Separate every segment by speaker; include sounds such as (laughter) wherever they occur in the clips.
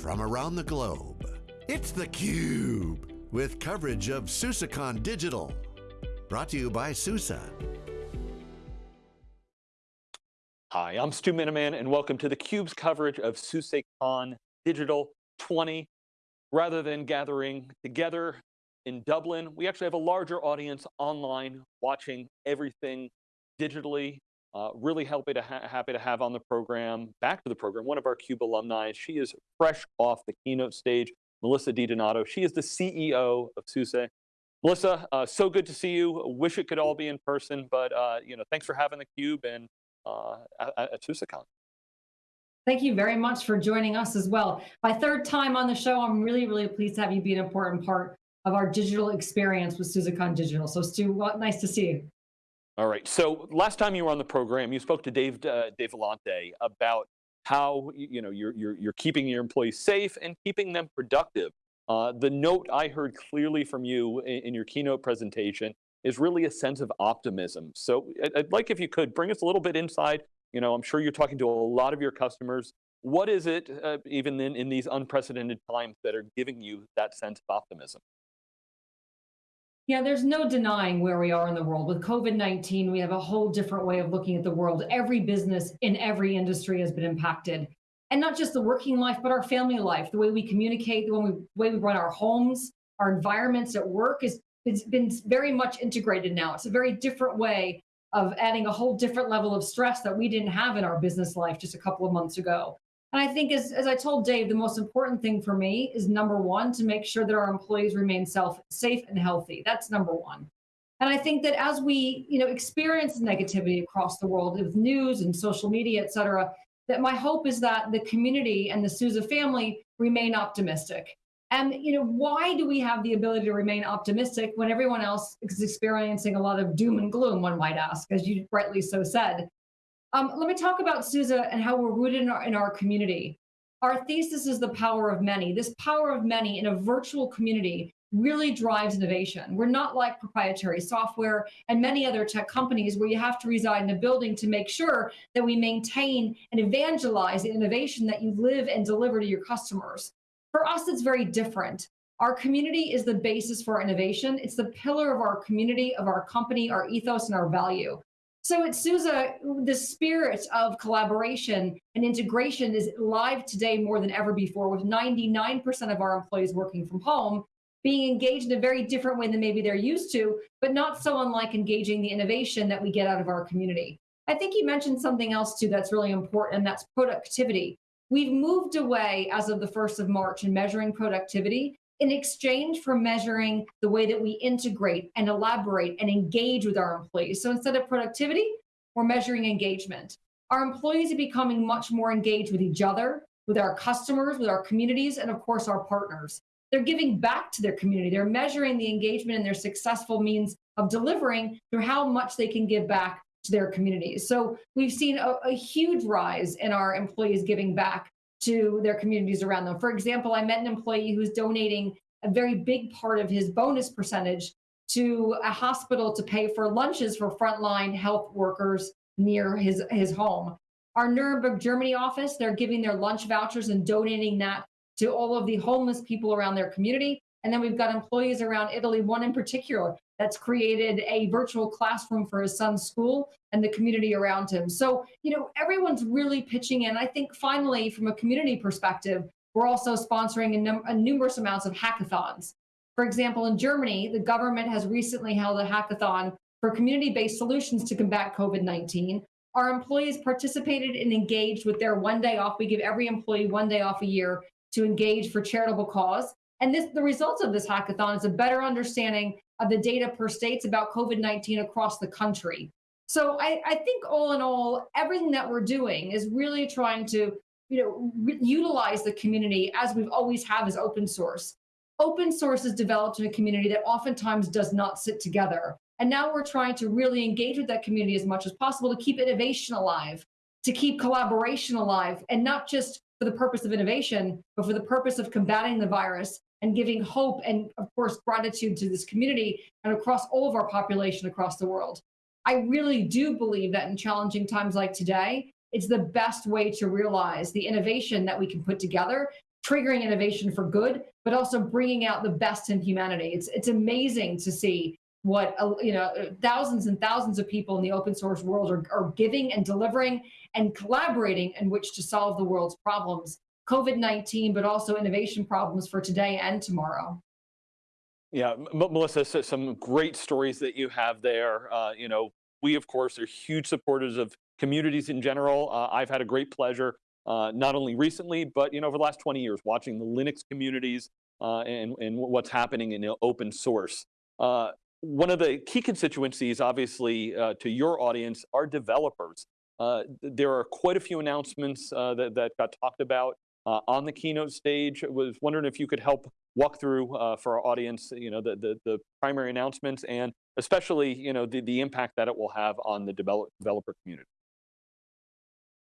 Speaker 1: from around the globe. It's theCUBE, with coverage of SUSECON Digital. Brought to you by SUSE.
Speaker 2: Hi, I'm Stu Miniman and welcome to theCUBE's coverage of SUSECON Digital 20. Rather than gathering together in Dublin, we actually have a larger audience online watching everything digitally. Uh, really happy to, happy to have on the program, back to the program, one of our CUBE alumni. She is fresh off the keynote stage, Melissa DiDonato. She is the CEO of SUSE. Melissa, uh, so good to see you. Wish it could all be in person, but uh, you know, thanks for having the Cube and uh, at, at SUSECON.
Speaker 3: Thank you very much for joining us as well. My third time on the show, I'm really, really pleased to have you be an important part of our digital experience with SUSECON Digital. So Stu, well, nice to see you.
Speaker 2: All right, so last time you were on the program, you spoke to Dave, uh, Dave Vellante about how you know, you're, you're, you're keeping your employees safe and keeping them productive. Uh, the note I heard clearly from you in, in, your keynote presentation is really a sense of optimism. So I'd, I'd like if you could bring us a little bit inside, you know, I'm sure you're talking to a lot of your customers. What is it, uh, even in, in these unprecedented times, that are giving you that sense of optimism?
Speaker 3: Yeah, there's no denying where we are in the world. With COVID-19, we have a whole different way of looking at the world. Every business in every industry has been impacted. And not just the working life, but our family life, the way we communicate, the way we, way we run our homes, our environments at work is it's been very much integrated now. It's a very different way of adding a whole different level of stress that we didn't have in our business life just a couple of months ago. And I think as, as I told Dave, the most important thing for me is number one, to make sure that our employees remain self safe and healthy. That's number one. And I think that as we you know, experience negativity across the world with news and social media, et cetera, that my hope is that the community and the SUSE family remain optimistic. And you know, why do we have the ability to remain optimistic when everyone else is experiencing a lot of doom and gloom, one might ask, as you rightly so said. Um, let me talk about SUSE and how we're rooted in our, in our community. Our thesis is the power of many. This power of many in a virtual community really drives innovation. We're not like proprietary software and many other tech companies where you have to reside in a building to make sure that we maintain and evangelize the innovation that you live and deliver to your customers. For us, it's very different. Our community is the basis for innovation. It's the pillar of our community, of our company, our ethos, and our value. So at SUSE, the spirit of collaboration and integration is live today more than ever before, with 99% of our employees working from home, being engaged in a very different way than maybe they're used to, but not so unlike engaging the innovation that we get out of our community. I think you mentioned something else too that's really important, and that's productivity. We've moved away as of the 1st of March in measuring productivity in exchange for measuring the way that we integrate and elaborate and engage with our employees. So instead of productivity, we're measuring engagement. Our employees are becoming much more engaged with each other, with our customers, with our communities, and of course our partners. They're giving back to their community. They're measuring the engagement and their successful means of delivering through how much they can give back to their communities. So we've seen a, a huge rise in our employees giving back to their communities around them. For example, I met an employee who's donating a very big part of his bonus percentage to a hospital to pay for lunches for frontline health workers near his, his home. Our Nuremberg, Germany office, they're giving their lunch vouchers and donating that to all of the homeless people around their community. And then we've got employees around Italy, one in particular, that's created a virtual classroom for his son's school and the community around him. So, you know, everyone's really pitching in. I think finally, from a community perspective, we're also sponsoring a, num a numerous amounts of hackathons. For example, in Germany, the government has recently held a hackathon for community-based solutions to combat COVID-19. Our employees participated and engaged with their one day off. We give every employee one day off a year to engage for charitable cause. And this, the results of this hackathon is a better understanding of the data per states about COVID-19 across the country. So I, I, think all in all, everything that we're doing is really trying to you know, utilize the community as we've always have as open source. Open source is developed in a community that oftentimes does not sit together. And now we're trying to really engage with that community as much as possible to keep innovation alive, to keep collaboration alive, and not just for the purpose of innovation, but for the purpose of combating the virus and giving hope and, of course, gratitude to this community and across all of our population across the world. I really do believe that in challenging times like today, it's the best way to realize the innovation that we can put together triggering innovation for good, but also bringing out the best in humanity. It's it's amazing to see what uh, you know thousands and thousands of people in the open source world are, are giving and delivering and collaborating in which to solve the world's problems covid-19 but also innovation problems for today and tomorrow.
Speaker 2: Yeah melissa some great stories that you have there. Uh, you know we of course are huge supporters of communities in general. Uh, i've had a great pleasure uh, not only recently but you know over the last 20 years watching the linux communities uh, and, and what's happening in open source. Uh, one of the key constituencies, obviously, uh, to your audience are developers. There are quite a few announcements that, that got talked about uh, on the keynote stage. I was wondering if you could help walk through uh, for our audience, you know, the, the, the, primary announcements and especially, you know, the, the impact that it will have on the develop, developer community.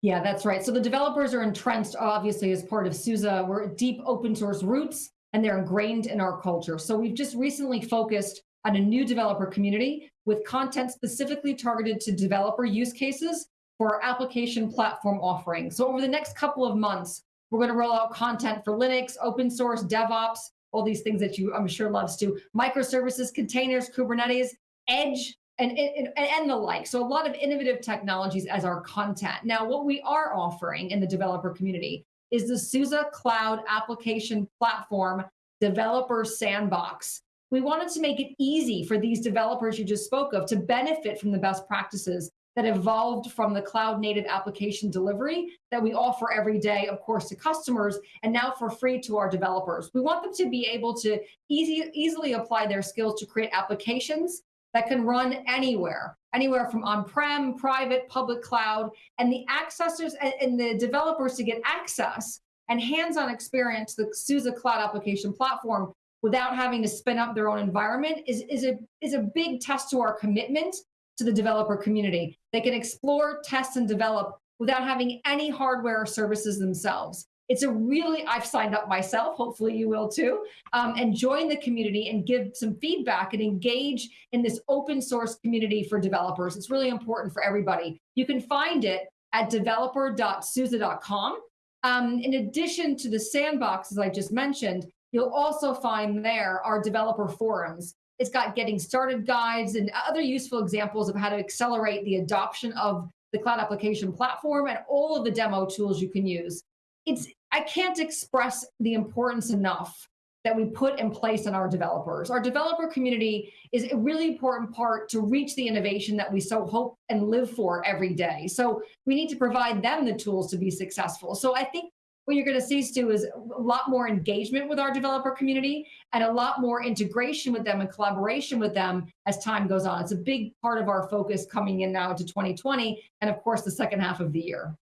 Speaker 3: Yeah, that's right. So the developers are entrenched, obviously, as part of SUSE. We're deep open source roots, and they're ingrained in our culture. So we've just recently focused on a new developer community with content specifically targeted to developer use cases for our application platform offering. So over the next couple of months, we're going to roll out content for Linux, open source, DevOps, all these things that you, I'm sure, loves to, microservices, containers, Kubernetes, Edge, and, and, and the like. So a lot of innovative technologies as our content. Now, what we are offering in the developer community is the SUSE Cloud Application Platform Developer Sandbox. We wanted to make it easy for these developers you just spoke of to benefit from the best practices that evolved from the cloud native application delivery that we offer every day, of course, to customers and now for free to our developers. We want them to be able to easy, easily apply their skills to create applications that can run anywhere, anywhere from on-prem, private, public cloud, and the accessors and the developers to get access and hands-on experience the SUSE Cloud Application Platform without having to spin up their own environment is, is, a, is a big test to our commitment to the developer community. They can explore, test, and develop without having any hardware or services themselves. It's a really, I've signed up myself, hopefully you will too, um, and join the community and give some feedback and engage in this open source community for developers. It's really important for everybody. You can find it at developer.suse.com. Um, in addition to the sandbox, as I just mentioned, You'll also find there our developer forums. It's got getting started guides and other useful examples of how to accelerate the adoption of the cloud application platform and all of the demo tools you can use. It's I can't express the importance enough that we put in place in our developers. Our developer community is a really important part to reach the innovation that we so hope and live for every day. So we need to provide them the tools to be successful. So I think what you're going to see, Stu, is a lot more engagement with our developer community and a lot more integration with them and collaboration with them as time goes on. It's a big part of our focus coming in now to 2020 and of course the second half of the year.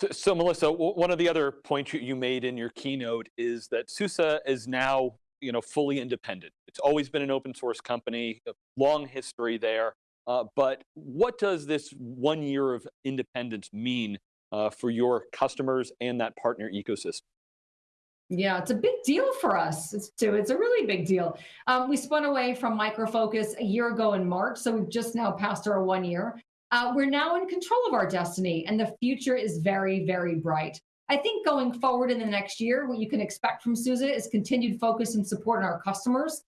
Speaker 2: So, so Melissa, one of the other points you made in your keynote is that SUSE is now you know, fully independent. It's always been an open source company, long history there. Uh, but what does this one year of independence mean uh, for your customers and that partner ecosystem?
Speaker 3: Yeah, it's a big deal for us it's too. It's a really big deal. Um, we spun away from Micro Focus a year ago in March, so we've just now passed our one year. Uh, we're now in control of our destiny, and the future is very, very bright. I think going forward in the next year, what you can expect from SUSE is continued focus and support on our customers,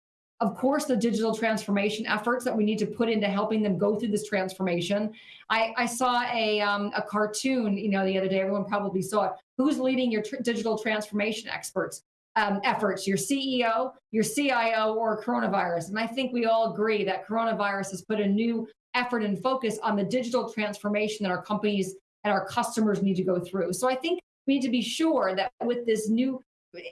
Speaker 3: of course, the digital transformation efforts that we need to put into helping them go through this transformation. I, I saw a, um, a cartoon, you know, the other day, everyone probably saw it. Who's leading your tr digital transformation experts? Um, efforts, your CEO, your CIO, or coronavirus. And I think we all agree that coronavirus has put a new effort and focus on the digital transformation that our companies and our customers need to go through. So I think we need to be sure that with this new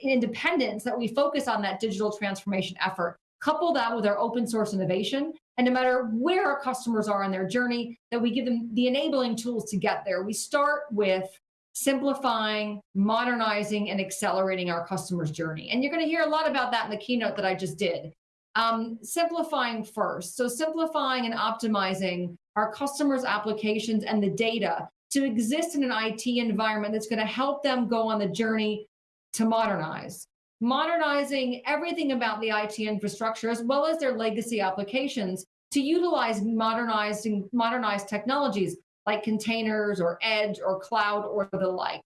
Speaker 3: independence that we focus on that digital transformation effort couple that with our open source innovation, and no matter where our customers are on their journey, that we give them the enabling tools to get there. We start with simplifying, modernizing, and accelerating our customers' journey. And you're going to hear a lot about that in the keynote that I just did. Um, simplifying first. So simplifying and optimizing our customers' applications and the data to exist in an IT environment that's going to help them go on the journey to modernize modernizing everything about the IT infrastructure as well as their legacy applications to utilize modernizing modernized technologies like containers or edge or cloud or the like.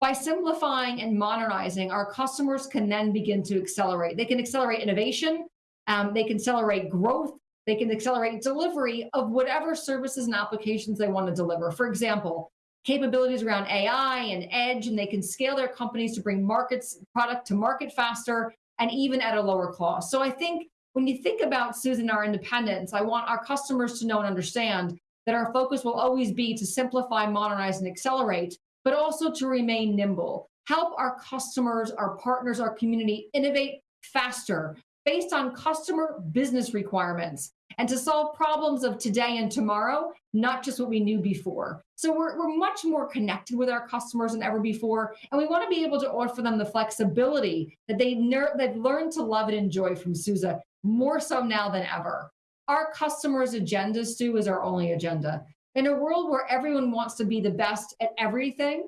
Speaker 3: By simplifying and modernizing, our customers can then begin to accelerate. They can accelerate innovation, um, they can accelerate growth, they can accelerate delivery of whatever services and applications they want to deliver. For example, capabilities around AI and edge, and they can scale their companies to bring markets product to market faster and even at a lower cost. So I think when you think about Susan, our independence, I want our customers to know and understand that our focus will always be to simplify, modernize, and accelerate, but also to remain nimble. Help our customers, our partners, our community innovate faster based on customer business requirements and to solve problems of today and tomorrow, not just what we knew before. So we're, we're much more connected with our customers than ever before, and we want to be able to offer them the flexibility that they they've learned to love and enjoy from SUSE, more so now than ever. Our customers' agenda, Stu, is our only agenda. In a world where everyone wants to be the best at everything,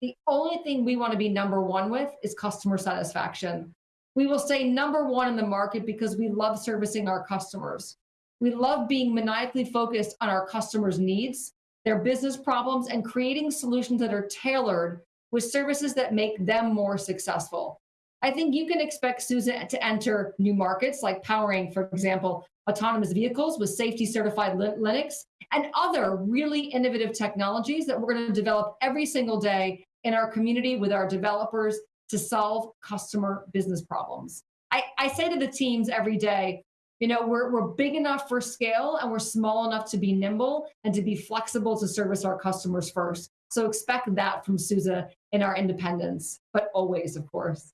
Speaker 3: the only thing we want to be number one with is customer satisfaction. We will stay number one in the market because we love servicing our customers. We love being maniacally focused on our customers' needs, their business problems, and creating solutions that are tailored with services that make them more successful. I think you can expect SUSE to enter new markets like powering, for example, autonomous vehicles with safety certified Linux and other really innovative technologies that we're going to develop every single day in our community with our developers to solve customer business problems. I, I say to the teams every day, you know, we're, we're big enough for scale and we're small enough to be nimble and to be flexible to service our customers first. So expect that from SUSE in our independence, but always, of course.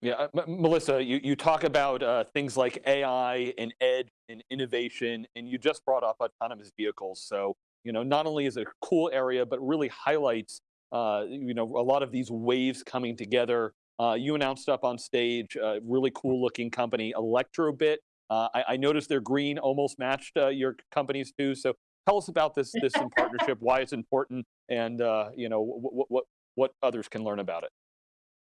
Speaker 2: Yeah, uh, Melissa, you, you talk about uh, things like AI and edge and innovation, and you just brought up autonomous vehicles. So, you know, not only is it a cool area, but really highlights, uh, you know, a lot of these waves coming together. Uh, you announced up on stage a really cool looking company, Elektrobit. Uh, I, I, noticed their green almost matched uh, your company's too. So tell us about this this in (laughs) partnership, why it's important, and you know what what what others can learn about it.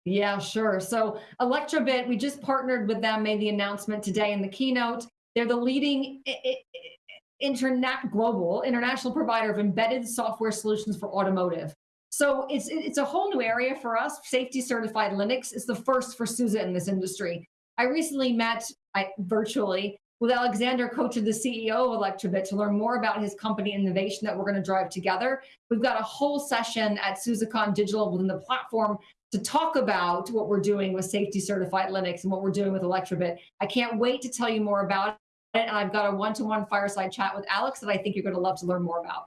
Speaker 3: Yeah, sure. So Elektrobit, we just partnered with them, made the announcement today in the keynote. They're the leading internet global international provider of embedded software solutions for automotive. So it's it's a whole new area for us. Safety certified Linux is the first for SUSE in this industry. I recently met I, virtually with Alexander Kocher, the CEO of Elektrobit, to learn more about his company innovation that we're going to drive together. We've got a whole session at SUSECon Digital within the platform to talk about what we're doing with safety certified Linux and what we're doing with Elektrobit. I can't wait to tell you more about it. And I've got a one-to-one fireside chat with Alex that I think you're going to love to learn more about.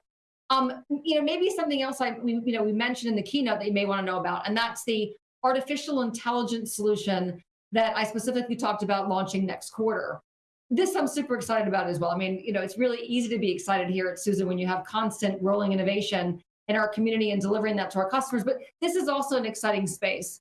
Speaker 3: Um, you know, maybe something else I we, you know we mentioned in the keynote that you may want to know about, and that's the artificial intelligence solution that I specifically talked about launching next quarter. This I'm super excited about as well. I mean, you know, it's really easy to be excited here at SUSE when you have constant rolling innovation in our community and delivering that to our customers. But this is also an exciting space.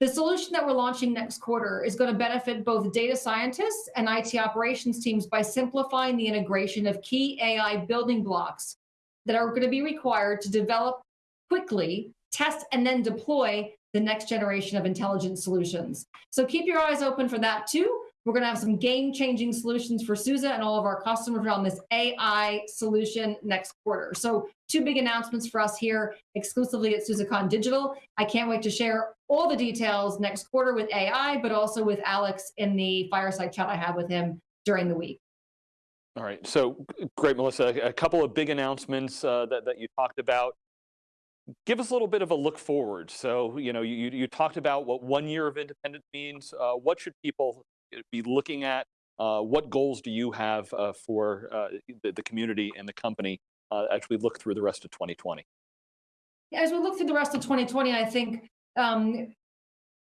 Speaker 3: The solution that we're launching next quarter is going to benefit both data scientists and IT operations teams by simplifying the integration of key AI building blocks that are going to be required to develop quickly, test, and then deploy the next generation of intelligent solutions. So keep your eyes open for that too. We're going to have some game-changing solutions for SUSE and all of our customers around this AI solution next quarter. So two big announcements for us here exclusively at SUSECon Digital. I can't wait to share all the details next quarter with AI, but also with Alex in the fireside chat I have with him during the week.
Speaker 2: All right, so great, Melissa. A couple of big announcements uh, that, that you talked about. Give us a little bit of a look forward. So, you know, you, you talked about what one year of independence means. Uh, what should people be looking at? Uh, what goals do you have uh, for uh, the, the, community and the company uh, as we look through the rest of 2020?
Speaker 3: As we look through the rest of 2020, I think um,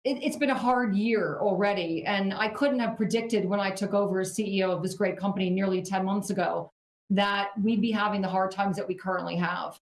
Speaker 3: it, has been a hard year already. And I couldn't have predicted when I took over as CEO of this great company nearly 10 months ago that we'd be having the hard times that we currently have.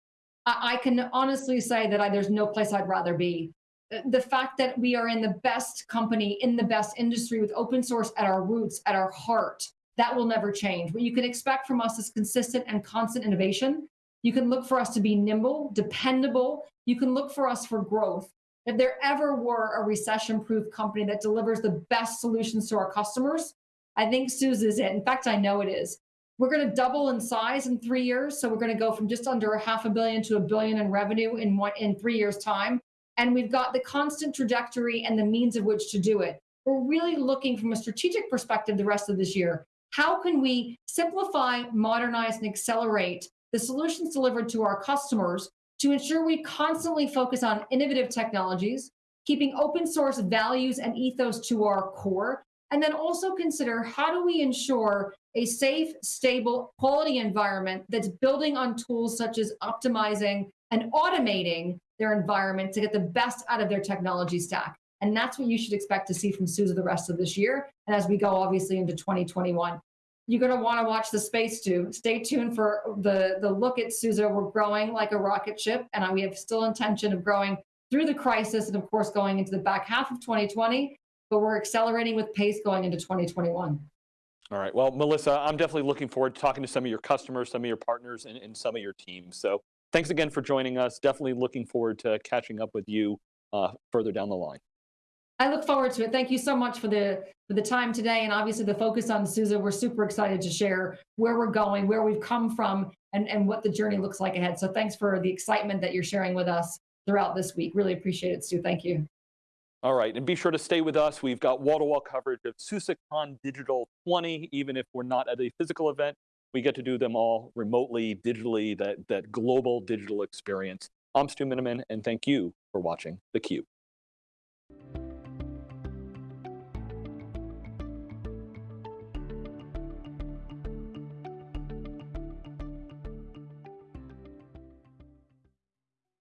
Speaker 3: I, I can honestly say that I, there's no place I'd rather be uh, the fact that we are in the best company, in the best industry with open source at our roots, at our heart, that will never change. What you can expect from us is consistent and constant innovation. You can look for us to be nimble, dependable. You can look for us for growth. If there ever were a recession-proof company that delivers the best solutions to our customers, I think SUSE is it. In fact, I know it is. We're going to double in size in three years. So we're going to go from just under a half a billion to a billion in revenue in one in three years' time. and we've got the constant trajectory and the means of which to do it. We're really looking from a strategic perspective the rest of this year. How can we simplify, modernize, and accelerate the solutions delivered to our customers to ensure we constantly focus on innovative technologies, keeping open source values and ethos to our core, and then also consider how do we ensure a safe, stable, quality environment that's building on tools such as optimizing and automating their environment to get the best out of their technology stack. And that's what you should expect to see from SUSE the rest of this year. And as we go, obviously, into 2021. You're going to want to watch the space too. Stay tuned for the, the look at SUSE. We're growing like a rocket ship, and we have still intention of growing through the crisis and, of course, going into the back half of 2020. But we're accelerating with pace going into 2021.
Speaker 2: All right. Well, Melissa, I'm definitely looking forward to talking to some of your customers, some of your partners, and, and some of your teams. So thanks again for joining us. Definitely looking forward to catching up with you uh, further down the line.
Speaker 3: I look forward to it. Thank you so much for the for the time today, and obviously the focus on SUSE. We're super excited to share where we're going, where we've come from, and and what the journey looks like ahead. So thanks for the excitement that you're sharing with us throughout this week. Really appreciate it, Stu. Thank you.
Speaker 2: All right, and be sure to stay with us. We've got wall-to-wall coverage of SUSECon Digital 20, even if we're not at a physical event. We get to do them all remotely, digitally, that, that global digital experience. I'm Stu Miniman, and thank you for watching theCUBE.